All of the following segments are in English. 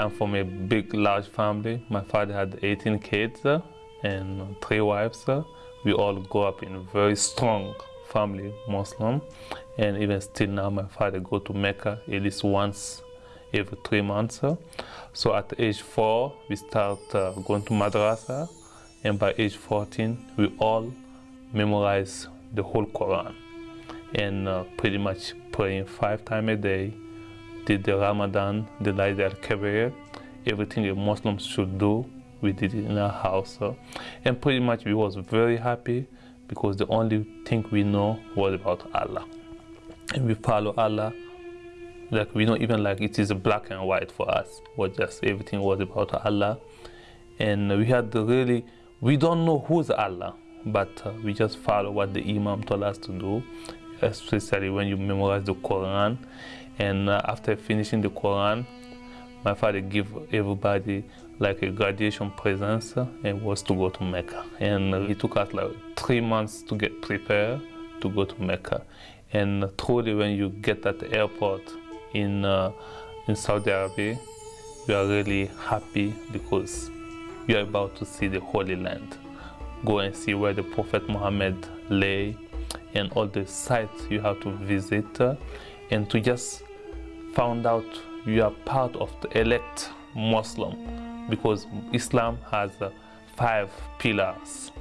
I'm from a big, large family. My father had 18 kids uh, and three wives. Uh. We all grew up in a very strong family, Muslim. And even still now, my father go to Mecca at least once every three months. Uh. So at age four, we start going to madrasa. And by age 14, we all memorize the whole Quran. And pretty much praying five times a day, did the Ramadan, the Laid al-Kabir, everything a Muslim should do, we did it in our house. Uh, and pretty much we was very happy because the only thing we know was about Allah. And we follow Allah, like we know even like it is black and white for us, was just everything was about Allah. And we had really, we don't know who's Allah, but uh, we just follow what the Imam told us to do, especially when you memorize the Quran and uh, after finishing the Quran, my father gave everybody like a graduation present and was to go to Mecca. And it took us like three months to get prepared to go to Mecca. And truly when you get at the airport in, uh, in Saudi Arabia, you are really happy because you are about to see the Holy Land. Go and see where the Prophet Muhammad lay and all the sites you have to visit uh, and to just found out you are part of the elect Muslim because Islam has uh, five pillars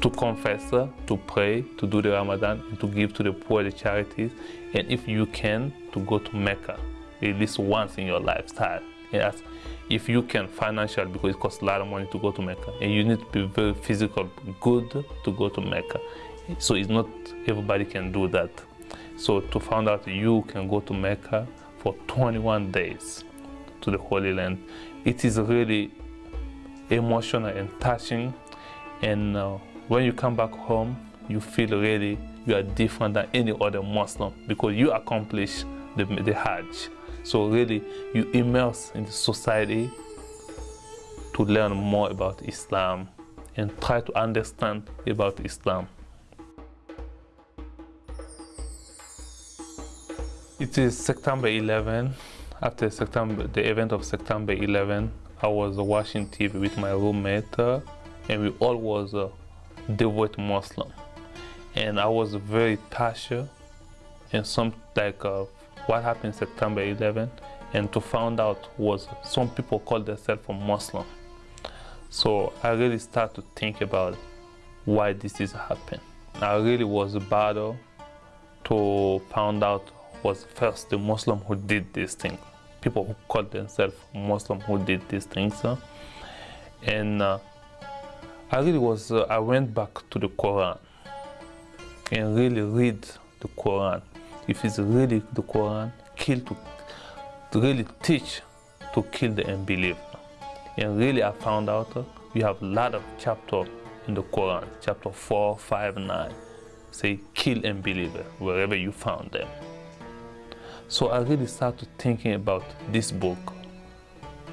to confess, uh, to pray, to do the Ramadan, and to give to the poor, the charities, and if you can, to go to Mecca at least once in your lifetime. Yes, if you can financially, because it costs a lot of money to go to Mecca, and you need to be very physical good to go to Mecca. So it's not everybody can do that. So to find out you can go to Mecca for 21 days to the Holy Land. It is really emotional and touching. And uh, when you come back home, you feel really you are different than any other Muslim because you accomplish the, the Hajj. So really, you immerse in the society to learn more about Islam and try to understand about Islam. It is September 11. After September, the event of September 11, I was watching TV with my roommate, uh, and we all was a devout Muslim. And I was very touched, and some like uh, what happened September 11, and to find out was some people call themselves a Muslim. So I really start to think about why this is happening. I really was a battle to find out was first the Muslim who did this thing. People who called themselves Muslim who did these things. And uh, I really was, uh, I went back to the Quran and really read the Quran. If it's really the Quran, kill to, to really teach to kill the unbeliever. And really I found out uh, we have a lot of chapters in the Quran, chapter 4, 5, 9, say kill unbeliever wherever you found them. So I really started thinking about this book.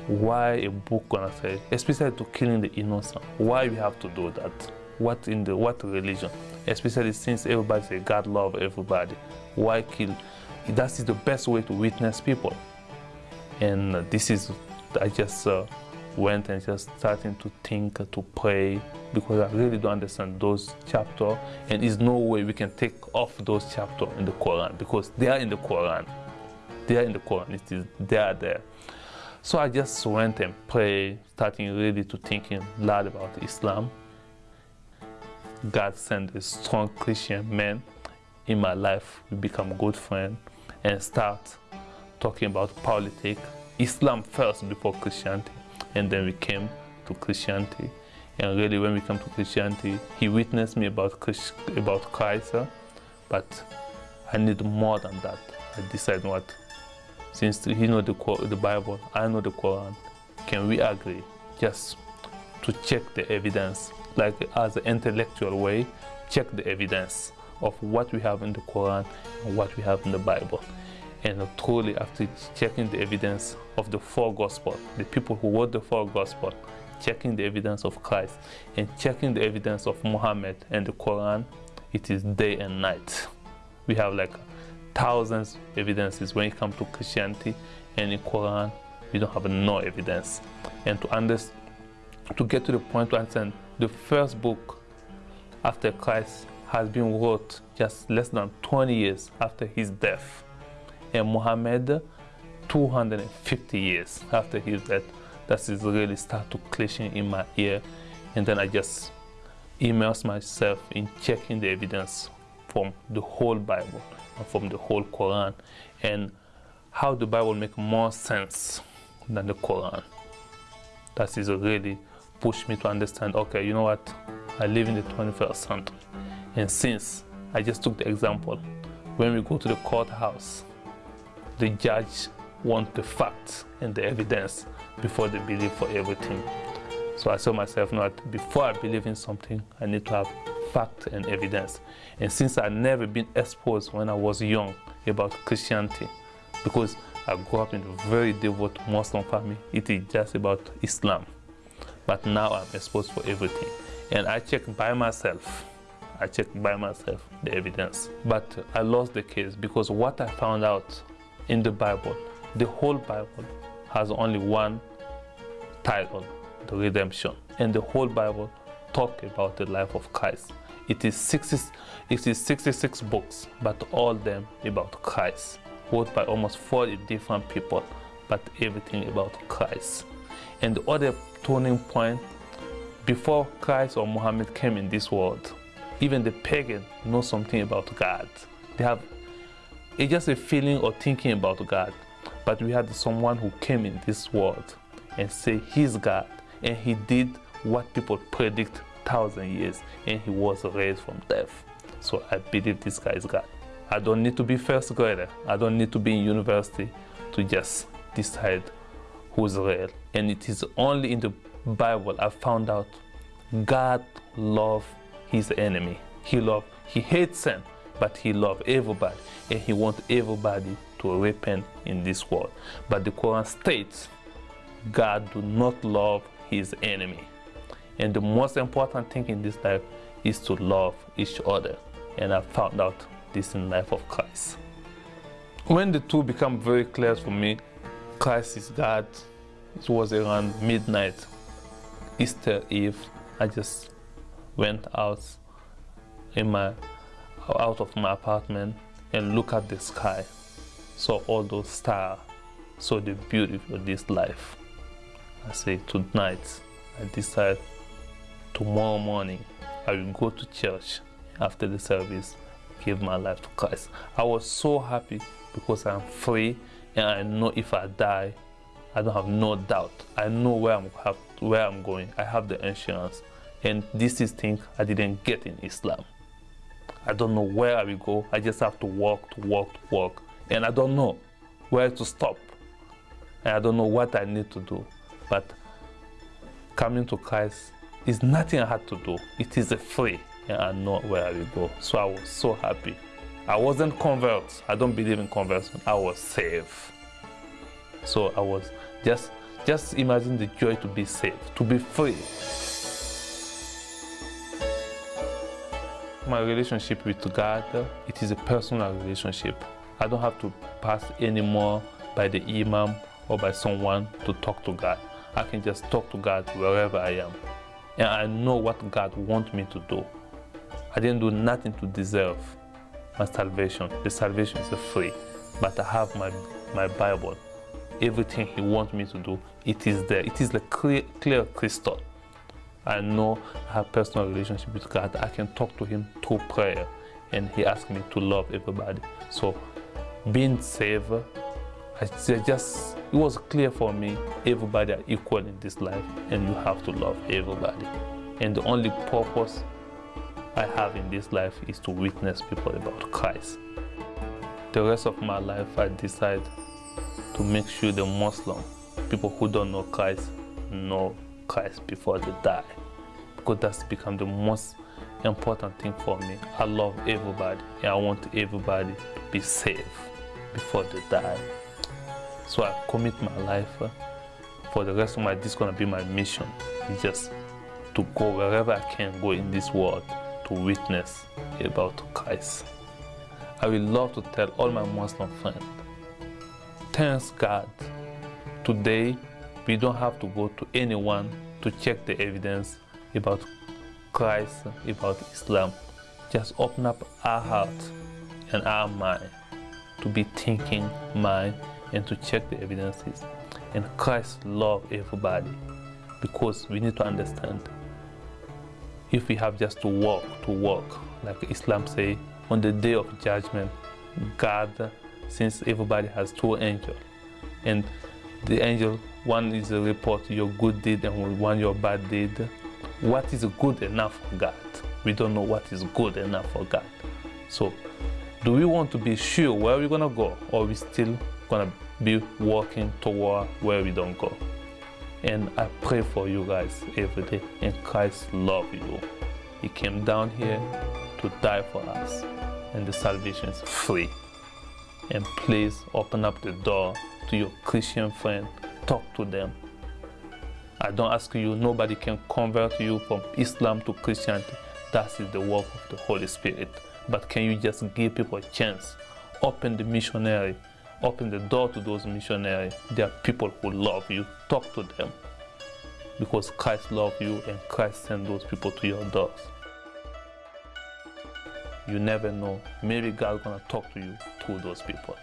Why a book gonna say, especially to killing the innocent. Why we have to do that? What in the what religion? Especially since everybody say God love everybody. Why kill? That is the best way to witness people. And this is, I just uh, went and just starting to think, to pray, because I really don't understand those chapters. And there's no way we can take off those chapters in the Quran because they are in the Quran there in the Quran. It is there, there. So I just went and prayed, starting really to thinking a lot about Islam. God sent a strong Christian man in my life. We become good friends and start talking about politics. Islam first before Christianity, and then we came to Christianity. And really, when we come to Christianity, he witnessed me about Christ, about Christ, but I need more than that. I decided what since he know the, the Bible, I know the Quran, can we agree just to check the evidence, like as an intellectual way, check the evidence of what we have in the Quran and what we have in the Bible. And truly, after checking the evidence of the four Gospels, the people who wrote the four Gospels, checking the evidence of Christ and checking the evidence of Muhammad and the Quran, it is day and night. We have like thousands of evidences when it comes to Christianity and in Quran we don't have no evidence. And to understand, to get to the point to understand, the first book after Christ has been wrote just less than 20 years after his death. And Muhammad, 250 years after his death, that is really start to clashing in my ear. And then I just immerse myself in checking the evidence from the whole Bible and from the whole Quran and how the Bible make more sense than the Quran. That is really pushed me to understand, okay, you know what? I live in the 21st century. And since I just took the example, when we go to the courthouse, the judge want the facts and the evidence before they believe for everything. So I saw myself that before I believe in something, I need to have fact and evidence. And since I'd never been exposed when I was young about Christianity, because I grew up in a very devout Muslim family, it is just about Islam. But now I'm exposed for everything. And I check by myself. I check by myself the evidence. But I lost the case because what I found out in the Bible, the whole Bible has only one title, the redemption. And the whole Bible talk about the life of Christ. It is, 60, it is 66 books, but all them about Christ, wrote by almost 40 different people, but everything about Christ. And the other turning point, before Christ or Muhammad came in this world, even the pagan know something about God. They have it's just a feeling or thinking about God. But we had someone who came in this world and say he's God and he did what people predict thousand years and he was raised from death. So I believe this guy is God. I don't need to be first grader. I don't need to be in university to just decide who's real. And it is only in the Bible I found out God loves his enemy. He love, he hates sin, but he loves everybody and he wants everybody to repent in this world. But the Quran states God do not love his enemy. And the most important thing in this life is to love each other. And I found out this in life of Christ. When the two become very clear for me, Christ is God. It was around midnight, Easter Eve. I just went out in my out of my apartment and look at the sky. Saw all those stars, saw the beauty of this life. I say tonight I decide tomorrow morning I will go to church after the service, give my life to Christ. I was so happy because I'm free and I know if I die, I don't have no doubt. I know where I'm have, where I'm going. I have the insurance, and this is thing I didn't get in Islam. I don't know where I will go. I just have to walk, to walk, to walk, and I don't know where to stop. And I don't know what I need to do. But coming to Christ is nothing I had to do. It is a free and I know where I will go. So I was so happy. I wasn't converted. I don't believe in conversion. I was saved. So I was just just imagine the joy to be saved, to be free. My relationship with God, it is a personal relationship. I don't have to pass anymore by the imam or by someone to talk to God. I can just talk to God wherever I am. And I know what God wants me to do. I didn't do nothing to deserve my salvation. The salvation is free. But I have my, my Bible. Everything He wants me to do, it is there. It is like clear, clear crystal. I know I have personal relationship with God. I can talk to Him through prayer. And He asked me to love everybody. So being saved I just it was clear for me everybody are equal in this life and you have to love everybody. And the only purpose I have in this life is to witness people about Christ. The rest of my life I decide to make sure the Muslim people who don't know Christ know Christ before they die. Because that's become the most important thing for me. I love everybody and I want everybody to be safe before they die so I commit my life uh, for the rest of my, this is gonna be my mission. It's just to go wherever I can go in this world to witness about Christ. I will love to tell all my Muslim friends, thanks God today we don't have to go to anyone to check the evidence about Christ, about Islam. Just open up our heart and our mind to be thinking mind and to check the evidences. And Christ love everybody because we need to understand if we have just to walk, to walk, like Islam say, on the day of judgment, God, since everybody has two angels, and the angel, one is a report your good deed and one your bad deed. What is good enough for God? We don't know what is good enough for God. So, do we want to be sure where we're gonna go, or we still gonna be walking toward where we don't go? And I pray for you guys every day. And Christ love you. He came down here to die for us. And the salvation is free. And please open up the door to your Christian friend. Talk to them. I don't ask you, nobody can convert you from Islam to Christianity. That is the work of the Holy Spirit. But can you just give people a chance? Open the missionary open the door to those missionaries. There are people who love you. Talk to them. Because Christ loves you and Christ sent those people to your doors. You never know. Maybe God's gonna talk to you through those people.